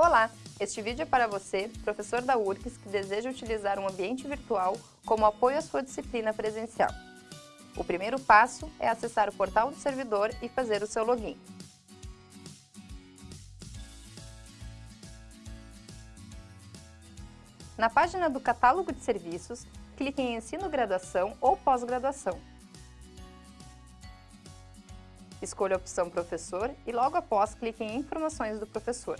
Olá! Este vídeo é para você, professor da URCS, que deseja utilizar um ambiente virtual como apoio à sua disciplina presencial. O primeiro passo é acessar o portal do servidor e fazer o seu login. Na página do Catálogo de Serviços, clique em Ensino Graduação ou Pós-Graduação. Escolha a opção Professor e logo após clique em Informações do professor.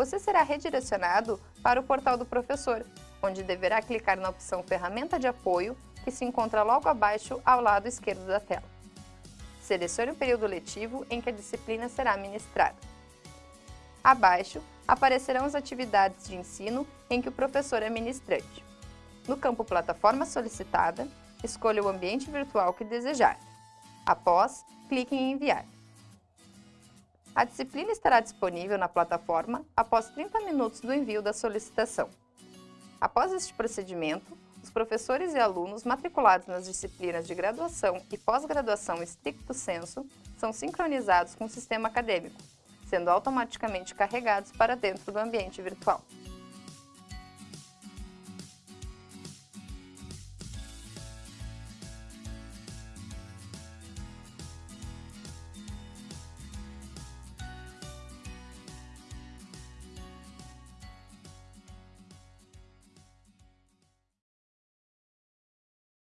Você será redirecionado para o portal do professor, onde deverá clicar na opção Ferramenta de apoio, que se encontra logo abaixo ao lado esquerdo da tela. Selecione o período letivo em que a disciplina será ministrada. Abaixo, aparecerão as atividades de ensino em que o professor é ministrante. No campo Plataforma solicitada, escolha o ambiente virtual que desejar. Após, clique em Enviar. A disciplina estará disponível na plataforma após 30 minutos do envio da solicitação. Após este procedimento, os professores e alunos matriculados nas disciplinas de graduação e pós-graduação estricto sensu são sincronizados com o sistema acadêmico, sendo automaticamente carregados para dentro do ambiente virtual.